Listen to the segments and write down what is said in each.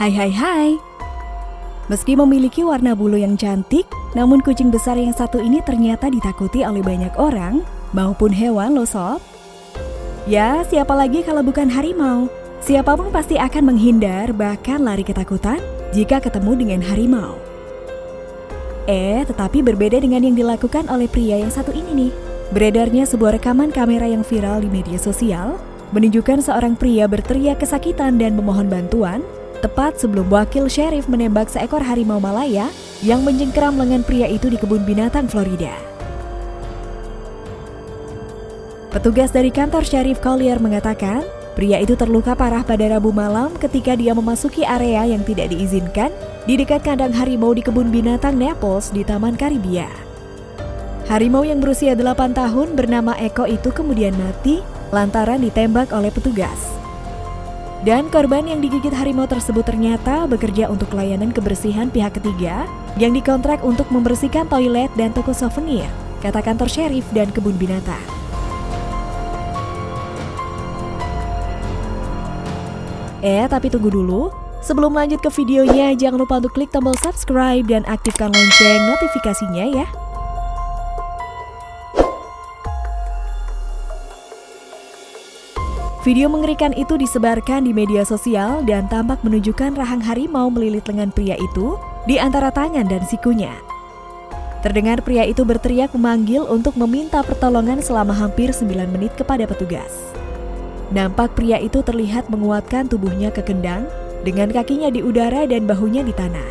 Hai hai hai Meski memiliki warna bulu yang cantik, namun kucing besar yang satu ini ternyata ditakuti oleh banyak orang maupun hewan loh sob. Ya, siapa lagi kalau bukan harimau? Siapa pun pasti akan menghindar bahkan lari ketakutan jika ketemu dengan harimau. Eh, tetapi berbeda dengan yang dilakukan oleh pria yang satu ini nih. Beredarnya sebuah rekaman kamera yang viral di media sosial menunjukkan seorang pria berteriak kesakitan dan memohon bantuan tepat sebelum wakil sheriff menembak seekor harimau Malaya yang menjengkeram lengan pria itu di kebun binatang Florida. Petugas dari kantor Sheriff Collier mengatakan, pria itu terluka parah pada Rabu malam ketika dia memasuki area yang tidak diizinkan di dekat kandang harimau di kebun binatang Naples di Taman Karibia. Harimau yang berusia 8 tahun bernama Eko itu kemudian mati lantaran ditembak oleh petugas. Dan korban yang digigit harimau tersebut ternyata bekerja untuk layanan kebersihan pihak ketiga yang dikontrak untuk membersihkan toilet dan toko souvenir, kata kantor sheriff dan kebun binatang. Eh, tapi tunggu dulu. Sebelum lanjut ke videonya, jangan lupa untuk klik tombol subscribe dan aktifkan lonceng notifikasinya ya. Video mengerikan itu disebarkan di media sosial dan tampak menunjukkan rahang harimau melilit lengan pria itu di antara tangan dan sikunya. Terdengar pria itu berteriak memanggil untuk meminta pertolongan selama hampir 9 menit kepada petugas. Nampak pria itu terlihat menguatkan tubuhnya ke kendang dengan kakinya di udara dan bahunya di tanah.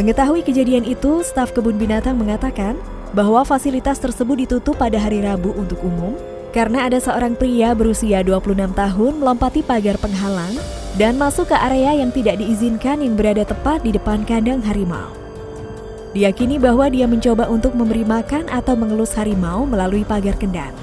Mengetahui kejadian itu, staf kebun binatang mengatakan bahwa fasilitas tersebut ditutup pada hari Rabu untuk umum karena ada seorang pria berusia 26 tahun melompati pagar penghalang dan masuk ke area yang tidak diizinkan yang berada tepat di depan kandang harimau. Diyakini bahwa dia mencoba untuk memberi makan atau mengelus harimau melalui pagar kendang.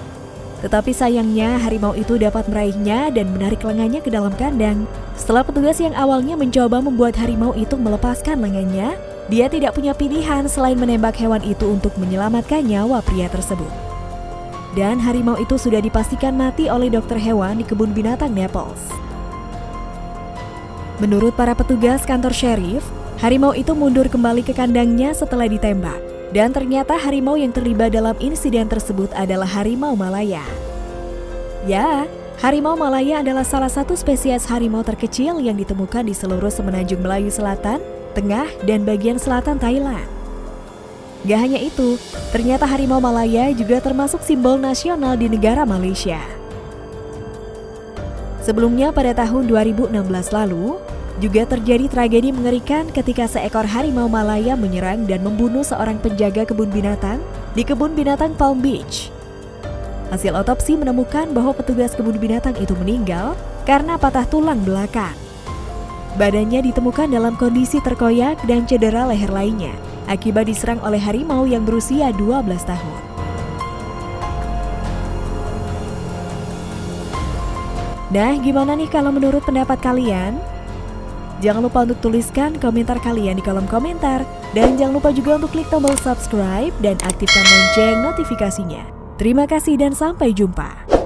Tetapi sayangnya harimau itu dapat meraihnya dan menarik lengannya ke dalam kandang. Setelah petugas yang awalnya mencoba membuat harimau itu melepaskan lengannya, dia tidak punya pilihan selain menembak hewan itu untuk menyelamatkan nyawa pria tersebut. Dan harimau itu sudah dipastikan mati oleh dokter hewan di kebun binatang Naples. Menurut para petugas kantor sheriff, harimau itu mundur kembali ke kandangnya setelah ditembak. Dan ternyata harimau yang terlibat dalam insiden tersebut adalah harimau Malaya. Ya, harimau Malaya adalah salah satu spesies harimau terkecil yang ditemukan di seluruh semenanjung Melayu Selatan tengah, dan bagian selatan Thailand. Gak hanya itu, ternyata harimau Malaya juga termasuk simbol nasional di negara Malaysia. Sebelumnya pada tahun 2016 lalu, juga terjadi tragedi mengerikan ketika seekor harimau Malaya menyerang dan membunuh seorang penjaga kebun binatang di kebun binatang Palm Beach. Hasil otopsi menemukan bahwa petugas kebun binatang itu meninggal karena patah tulang belakang. Badannya ditemukan dalam kondisi terkoyak dan cedera leher lainnya akibat diserang oleh harimau yang berusia 12 tahun. Nah, gimana nih kalau menurut pendapat kalian? Jangan lupa untuk tuliskan komentar kalian di kolom komentar. Dan jangan lupa juga untuk klik tombol subscribe dan aktifkan lonceng notifikasinya. Terima kasih dan sampai jumpa.